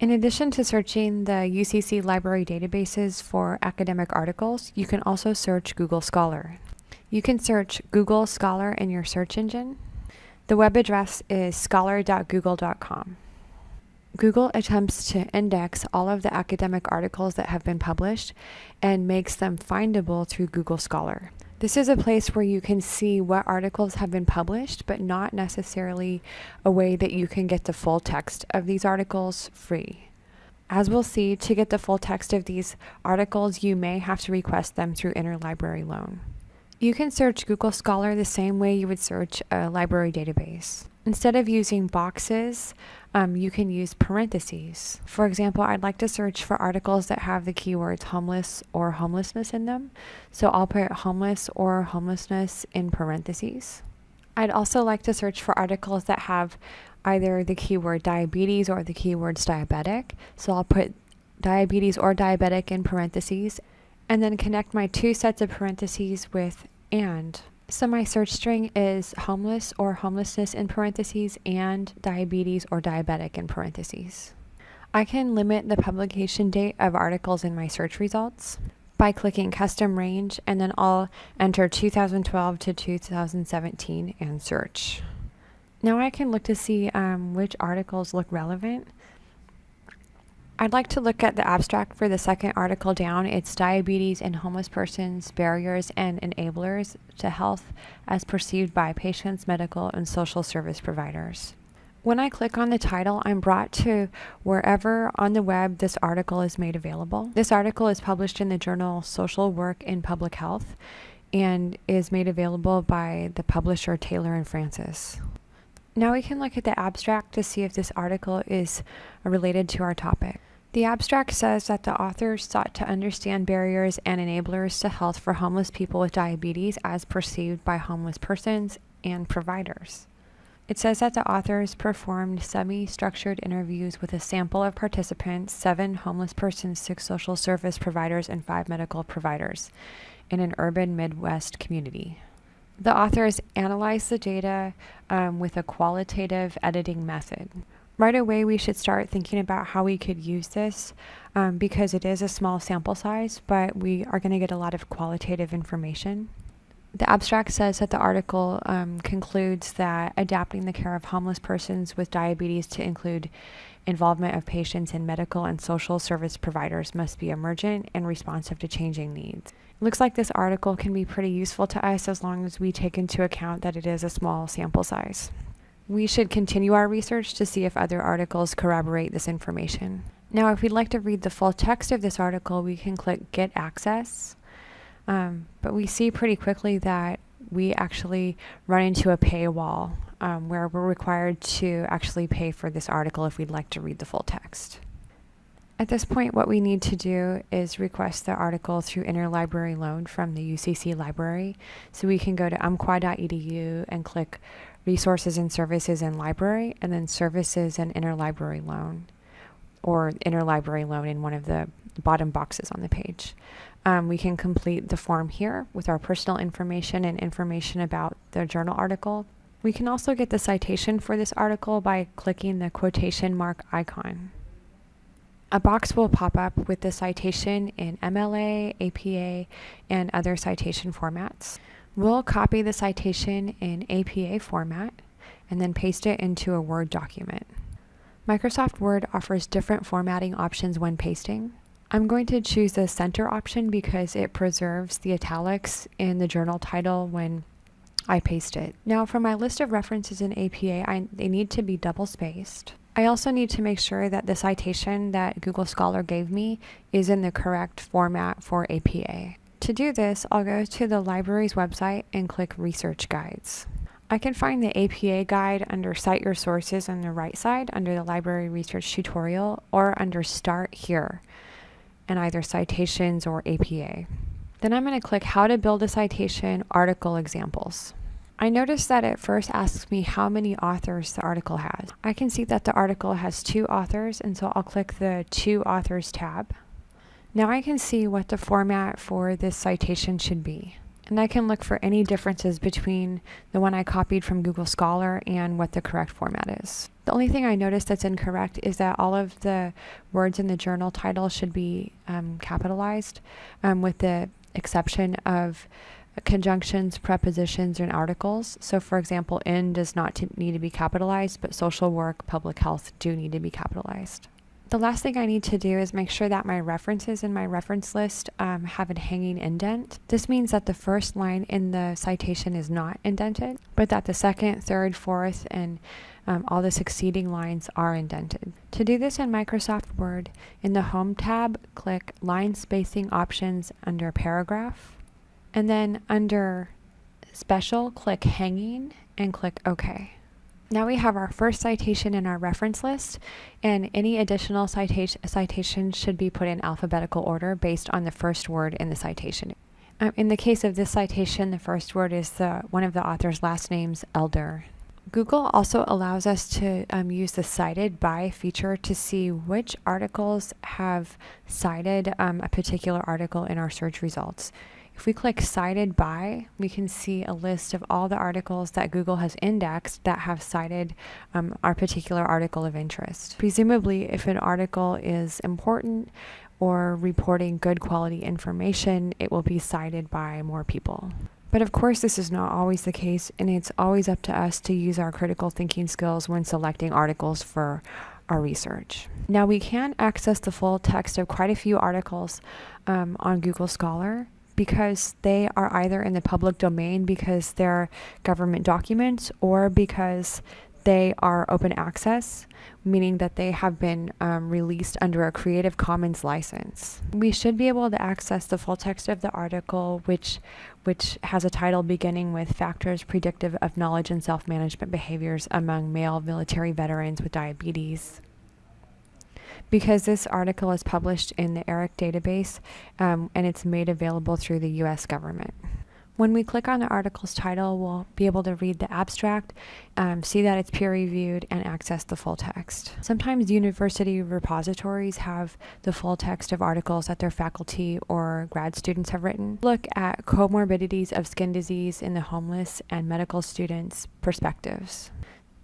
In addition to searching the UCC library databases for academic articles, you can also search Google Scholar. You can search Google Scholar in your search engine. The web address is scholar.google.com. Google attempts to index all of the academic articles that have been published and makes them findable through Google Scholar. This is a place where you can see what articles have been published, but not necessarily a way that you can get the full text of these articles free. As we'll see, to get the full text of these articles, you may have to request them through interlibrary loan. You can search Google Scholar the same way you would search a library database. Instead of using boxes, um, you can use parentheses. For example, I'd like to search for articles that have the keywords homeless or homelessness in them. So I'll put homeless or homelessness in parentheses. I'd also like to search for articles that have either the keyword diabetes or the keywords diabetic. So I'll put diabetes or diabetic in parentheses and then connect my two sets of parentheses with and. So my search string is homeless or homelessness in parentheses and diabetes or diabetic in parentheses. I can limit the publication date of articles in my search results by clicking custom range and then I'll enter 2012 to 2017 and search. Now I can look to see um, which articles look relevant. I'd like to look at the abstract for the second article down. It's Diabetes in Homeless Persons, Barriers and Enablers to Health as Perceived by Patients, Medical, and Social Service Providers. When I click on the title, I'm brought to wherever on the web this article is made available. This article is published in the journal Social Work in Public Health and is made available by the publisher Taylor and Francis. Now we can look at the abstract to see if this article is related to our topic. The abstract says that the authors sought to understand barriers and enablers to health for homeless people with diabetes as perceived by homeless persons and providers. It says that the authors performed semi structured interviews with a sample of participants seven homeless persons, six social service providers, and five medical providers in an urban Midwest community. The authors analyzed the data um, with a qualitative editing method. Right away, we should start thinking about how we could use this um, because it is a small sample size, but we are going to get a lot of qualitative information. The abstract says that the article um, concludes that adapting the care of homeless persons with diabetes to include involvement of patients in medical and social service providers must be emergent and responsive to changing needs. It looks like this article can be pretty useful to us as long as we take into account that it is a small sample size. We should continue our research to see if other articles corroborate this information. Now, if we'd like to read the full text of this article, we can click Get Access. Um, but we see pretty quickly that we actually run into a paywall um, where we're required to actually pay for this article if we'd like to read the full text. At this point, what we need to do is request the article through interlibrary loan from the UCC library. So we can go to umpqua.edu and click resources and services and library, and then services and interlibrary loan, or interlibrary loan in one of the bottom boxes on the page. Um, we can complete the form here with our personal information and information about the journal article. We can also get the citation for this article by clicking the quotation mark icon. A box will pop up with the citation in MLA, APA, and other citation formats. We'll copy the citation in APA format and then paste it into a Word document. Microsoft Word offers different formatting options when pasting. I'm going to choose the center option because it preserves the italics in the journal title when I paste it. Now for my list of references in APA, I, they need to be double spaced. I also need to make sure that the citation that Google Scholar gave me is in the correct format for APA. To do this, I'll go to the library's website and click Research Guides. I can find the APA guide under Cite Your Sources on the right side under the Library Research Tutorial or under Start Here and either Citations or APA. Then I'm going to click How to Build a Citation Article Examples. I notice that it first asks me how many authors the article has. I can see that the article has two authors and so I'll click the Two Authors tab. Now I can see what the format for this citation should be. And I can look for any differences between the one I copied from Google Scholar and what the correct format is. The only thing I noticed that's incorrect is that all of the words in the journal title should be um, capitalized, um, with the exception of conjunctions, prepositions, and articles. So, for example, in does not need to be capitalized, but social work, public health do need to be capitalized. The last thing I need to do is make sure that my references in my reference list um, have a hanging indent. This means that the first line in the citation is not indented, but that the second, third, fourth, and um, all the succeeding lines are indented. To do this in Microsoft Word, in the Home tab, click Line Spacing Options under Paragraph, and then under Special, click Hanging and click OK. Now we have our first citation in our reference list, and any additional citation citations should be put in alphabetical order based on the first word in the citation. Um, in the case of this citation, the first word is the, one of the author's last names, Elder. Google also allows us to um, use the cited by feature to see which articles have cited um, a particular article in our search results. If we click cited by, we can see a list of all the articles that Google has indexed that have cited um, our particular article of interest. Presumably, if an article is important or reporting good quality information, it will be cited by more people. But of course, this is not always the case, and it's always up to us to use our critical thinking skills when selecting articles for our research. Now, we can access the full text of quite a few articles um, on Google Scholar because they are either in the public domain because they're government documents or because they are open access, meaning that they have been um, released under a Creative Commons license. We should be able to access the full text of the article, which, which has a title beginning with Factors Predictive of Knowledge and Self-Management Behaviors Among Male Military Veterans with Diabetes because this article is published in the ERIC database um, and it's made available through the US government. When we click on the article's title, we'll be able to read the abstract, um, see that it's peer reviewed, and access the full text. Sometimes university repositories have the full text of articles that their faculty or grad students have written. Look at comorbidities of skin disease in the homeless and medical students' perspectives.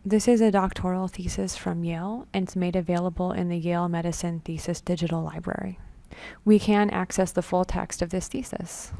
This is a doctoral thesis from Yale and it's made available in the Yale Medicine Thesis Digital Library. We can access the full text of this thesis.